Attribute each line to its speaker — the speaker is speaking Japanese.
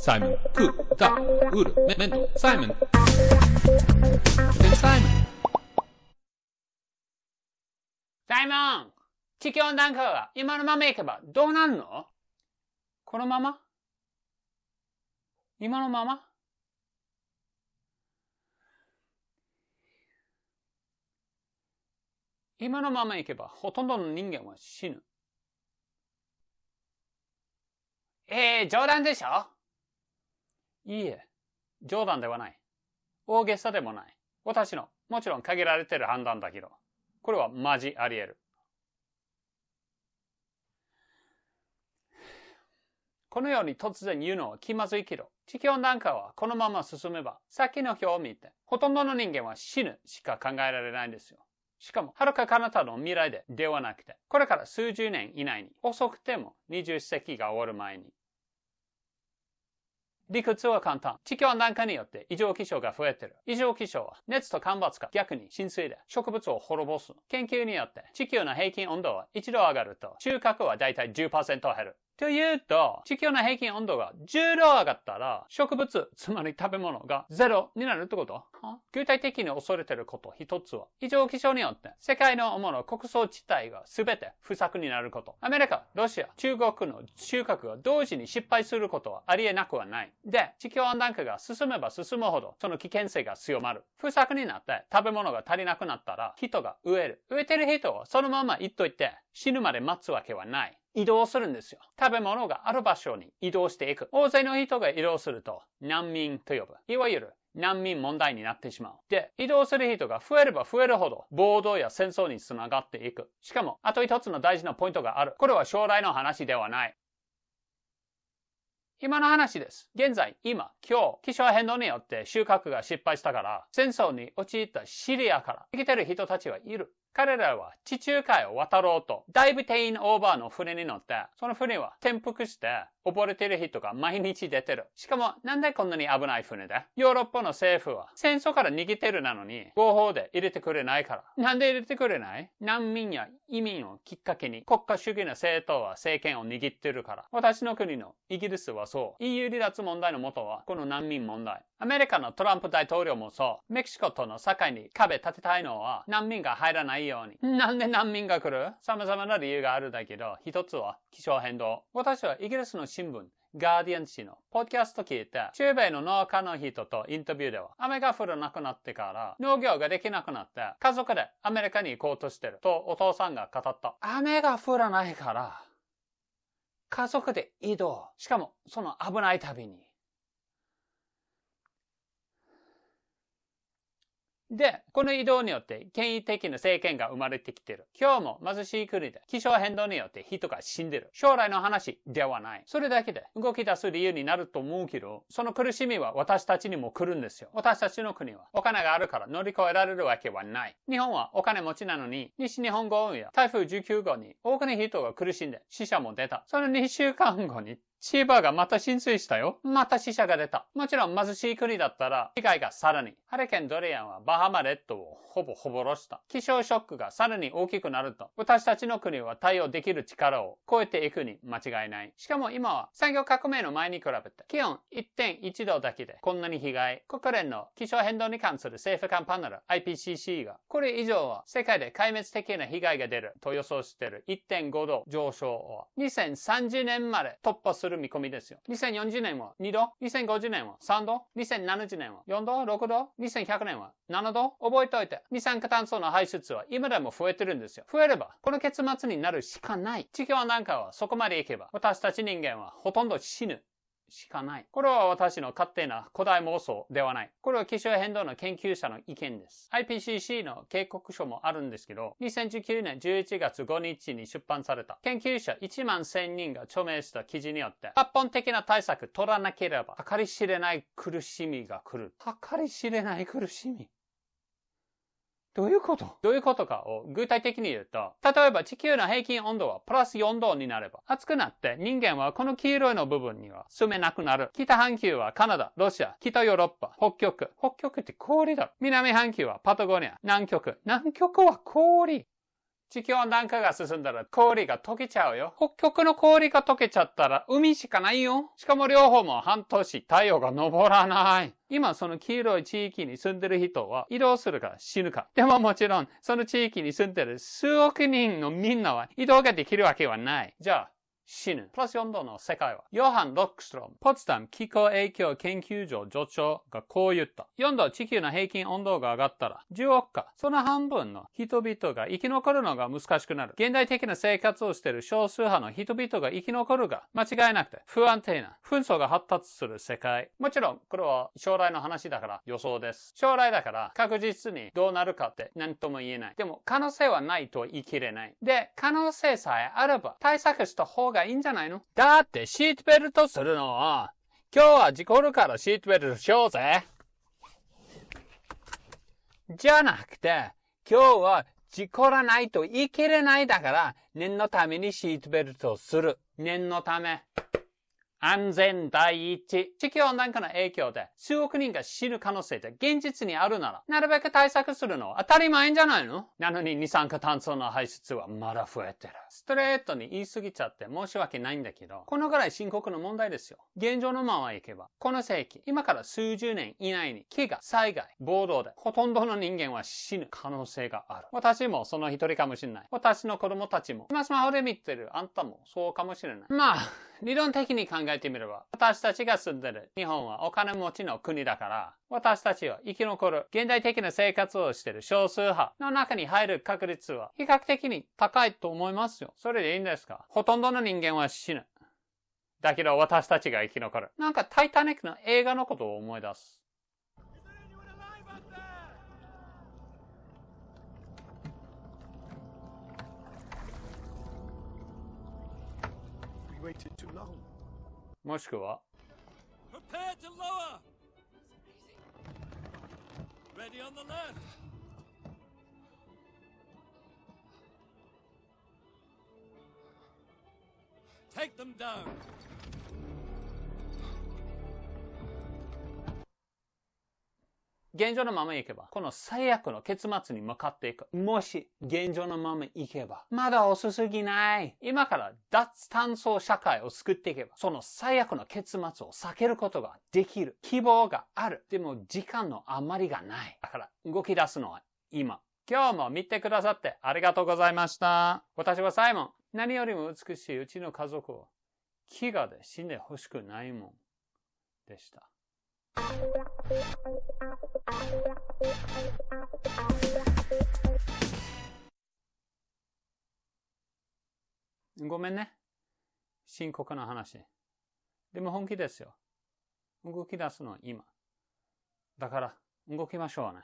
Speaker 1: サイモン、クー、ダ、ウール、メメント、サイモン。サイモン。
Speaker 2: サイモン地球温暖化が今のままいけばどうなるの?このまま?今のまま?今のままいけばほとんどの人間は死ぬ。えー、冗談でしょ?いいえ、冗談ではない。大げさでもない。私の、もちろん限られてる判断だけど、これはマジあり得る。このように突然言うのは気まずいけど、地球温暖化はこのまま進めば、さっきの表を見て、ほとんどの人間は死ぬしか考えられないんですよ。しかも、はるか彼方の未来でではなくて、これから数十年以内に、遅くても20世紀が終わる前に。理屈は簡単。地球温暖化によって異常気象が増えてる。異常気象は熱と干ばつか逆に浸水で植物を滅ぼす。研究によって地球の平均温度は一度上がると収穫はだいたい10%減る。というと、地球の平均温度が10度上がったら、植物、つまり食べ物がゼロになるってこと？具体的に恐れてること一つは、異常気象によって世界の主な穀倉地帯が全て不作になること。アメリカ、ロシア、中国の収穫が同時に失敗することはありえなくはない。で、地球温暖化が進めば進むほど、その危険性が強まる。不作になって食べ物が足りなくなったら、人が植える。植えてる人はそのまま言っといて、死ぬまで待つわけはない。移動するんですよ。食べ物がある場所に移動していく。大勢の人が移動すると難民と呼ぶ。いわゆる難民問題になってしまう。で、移動する人が増えれば増えるほど暴動や戦争につながっていく。しかも、あと一つの大事なポイントがある。これは将来の話ではない。今の話です。現在、今、今日、気象変動によって収穫が失敗したから、戦争に陥ったシリアから生きてる人たちはいる。彼らは地中海を渡ろうと、だいぶ定員オーバーの船に乗って、その船は転覆して、溺れてる人が毎日出てる。しかも、なんでこんなに危ない船で？ヨーロッパの政府は戦争から逃げてるなのに、合法で入れてくれないから。なんで入れてくれない？難民や移民をきっかけに国家主義の政党は政権を握ってるから。私の国のイギリスはそう。EU 離脱問題の元はこの難民問題。アメリカのトランプ大統領もそう。メキシコとの境に壁立てたいのは難民が入らないように。なんで難民が来る？様々な理由があるだけど、一つは気象変動。私はイギリスの新聞、ガーディアン紙のポッドキャスト聞いて、中米の農家の人とインタビューでは、雨が降らなくなってから農業ができなくなって、家族でアメリカに行こうとしてるとお父さんが語った。雨が降らないから、家族で移動。しかも、その危ない旅に。で、この移動によって権威的な政権が生まれてきてる。今日も貧しい国で気象変動によって人が死んでる。将来の話ではない。それだけで動き出す理由になると思うけど、その苦しみは私たちにも来るんですよ。私たちの国はお金があるから乗り越えられるわけはない。日本はお金持ちなのに、西日本豪雨や台風19号に多くの人が苦しんで死者も出た。その2週間後に千葉がまた浸水したよ。また死者が出た。もちろん貧しい国だったら、被害がさらに。ハリケーンドリアンはバハマ列島をほぼほぼろした。気象ショックがさらに大きくなると、私たちの国は対応できる力を超えていくに間違いない。しかも今は産業革命の前に比べて、気温1.1度だけでこんなに被害。国連の気象変動に関する政府間パネル IPCC が、これ以上は世界で壊滅的な被害が出ると予想している1.5度上昇を2030年まで突破するする見込みですよ。2040年は2度、2050年は3度、2070年は4度、6度、2100年は7度。覚えておいて、二酸化炭素の排出は今でも増えてるんですよ。増えれば、この結末になるしかない。地球温暖化はそこまでいけば、私たち人間はほとんど死ぬ。しかない。これは私の勝手な古代妄想ではない。これは気象変動の研究者の意見です。IPCC の警告書もあるんですけど、2019年11月5日に出版された研究者1万1000人が著名した記事によって、抜本的な対策取らなければ、計り知れない苦しみが来る。計り知れない苦しみ。どういうこと？どういうことかを具体的に言うと、例えば地球の平均温度はプラス4度になれば、暑くなって人間はこの黄色いの部分には住めなくなる。北半球はカナダ、ロシア、北ヨーロッパ、北極。北極って氷だ。南半球はパタゴニア、南極。南極は氷。地球温暖化が進んだら氷が溶けちゃうよ。北極の氷が溶けちゃったら海しかないよ。しかも両方も半年太陽が昇らない。今その黄色い地域に住んでる人は移動するか死ぬか。でももちろんその地域に住んでる数億人のみんなは移動ができるわけはない。じゃあ死ぬ。プラス4度の世界は、ヨハン・ロックストロム、ポツダム気候影響研究所助長がこう言った。4度地球の平均温度が上がったら、10億か、その半分の人々が生き残るのが難しくなる。現代的な生活をしている少数派の人々が生き残るが、間違いなくて不安定な、紛争が発達する世界。もちろん、これは将来の話だから予想です。将来だから確実にどうなるかって何とも言えない。でも、可能性はないと言い切れない。で、可能性さえあれば、対策した方ががいいんじゃないの？だってシートベルトするのは、今日は事故るからシートベルトしようぜ。じゃなくて、今日は事故らないと言い切れないだから、念のためにシートベルトをする。念のため。安全第一。地球温暖化の影響で数億人が死ぬ可能性って現実にあるなら、なるべく対策するのは当たり前じゃないの？なのに二酸化炭素の排出はまだ増えてる。ストレートに言い過ぎちゃって申し訳ないんだけど、このぐらい深刻な問題ですよ。現状のままいけば、この世紀、今から数十年以内に飢餓、災害、暴動でほとんどの人間は死ぬ可能性がある。私もその一人かもしれない。私の子供たちも、今スマホで見てるあんたもそうかもしれない。まあ、理論的に考えてみれば、私たちが住んでる日本はお金持ちの国だから、私たちは生き残る現代的な生活をしている少数派の中に入る確率は比較的に高いと思いますよ。それでいいんですか？ほとんどの人間は死ぬ。だけど私たちが生き残る。なんかタイタニックの映画のことを思い出す。もしくは Prepare to lower! Ready on the left! Take them down! 現状のままいけば、この最悪の結末に向かっていく。もし、現状のままいけば、まだ遅すぎない。今から脱炭素社会を作っていけば、その最悪の結末を避けることができる。希望がある。でも、時間の余りがない。だから、動き出すのは今。今日も見てくださってありがとうございました。私はサイモン。何よりも美しいうちの家族を、飢餓で死んでほしくないもん。でした。ごめんね。深刻な話。でも本気ですよ。動き出すのは今。だから、動きましょうね。